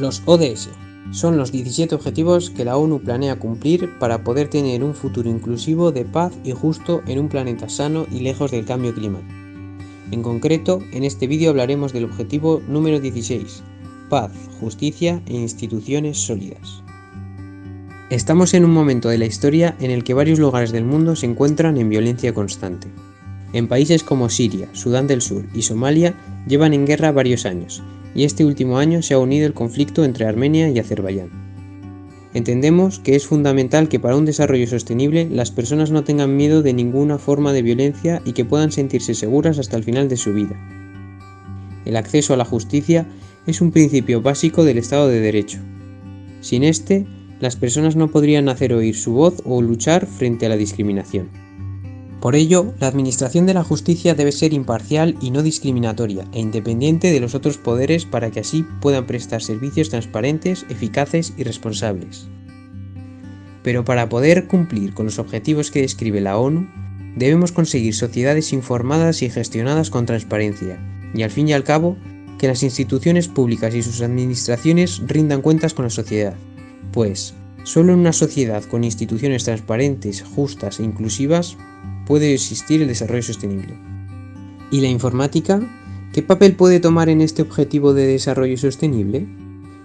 Los ODS son los 17 objetivos que la ONU planea cumplir para poder tener un futuro inclusivo de paz y justo en un planeta sano y lejos del cambio climático. En concreto, en este vídeo hablaremos del objetivo número 16, paz, justicia e instituciones sólidas. Estamos en un momento de la historia en el que varios lugares del mundo se encuentran en violencia constante. En países como Siria, Sudán del Sur y Somalia llevan en guerra varios años, y este último año se ha unido el conflicto entre Armenia y Azerbaiyán. Entendemos que es fundamental que para un desarrollo sostenible las personas no tengan miedo de ninguna forma de violencia y que puedan sentirse seguras hasta el final de su vida. El acceso a la justicia es un principio básico del Estado de Derecho. Sin este, las personas no podrían hacer oír su voz o luchar frente a la discriminación. Por ello, la administración de la justicia debe ser imparcial y no discriminatoria e independiente de los otros poderes para que así puedan prestar servicios transparentes, eficaces y responsables. Pero para poder cumplir con los objetivos que describe la ONU, debemos conseguir sociedades informadas y gestionadas con transparencia, y al fin y al cabo, que las instituciones públicas y sus administraciones rindan cuentas con la sociedad, pues solo en una sociedad con instituciones transparentes, justas e inclusivas puede existir el desarrollo sostenible. ¿Y la informática? ¿Qué papel puede tomar en este objetivo de desarrollo sostenible?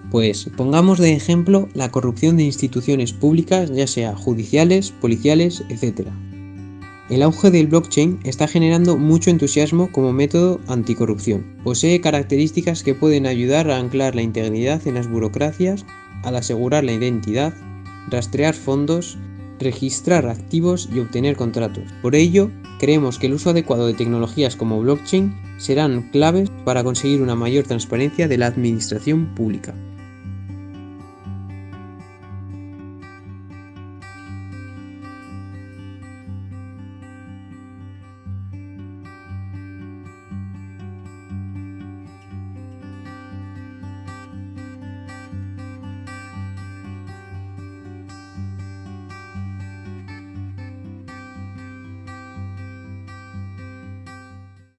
Pues pongamos de ejemplo la corrupción de instituciones públicas, ya sea judiciales, policiales, etc. El auge del blockchain está generando mucho entusiasmo como método anticorrupción. Posee características que pueden ayudar a anclar la integridad en las burocracias, al asegurar la identidad, rastrear fondos, registrar activos y obtener contratos. Por ello, creemos que el uso adecuado de tecnologías como blockchain serán claves para conseguir una mayor transparencia de la administración pública.